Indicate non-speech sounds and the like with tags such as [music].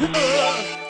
Uh. [laughs]